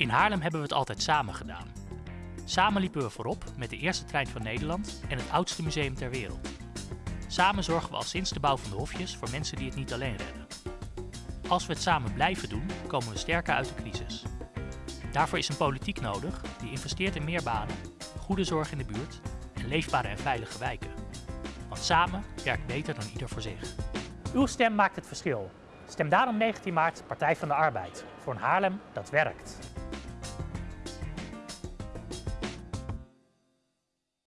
In Haarlem hebben we het altijd samen gedaan. Samen liepen we voorop met de eerste trein van Nederland en het oudste museum ter wereld. Samen zorgen we al sinds de bouw van de hofjes voor mensen die het niet alleen redden. Als we het samen blijven doen, komen we sterker uit de crisis. Daarvoor is een politiek nodig die investeert in meer banen, goede zorg in de buurt en leefbare en veilige wijken. Want samen werkt beter dan ieder voor zich. Uw stem maakt het verschil. Stem daarom 19 maart Partij van de Arbeid voor een Haarlem dat werkt.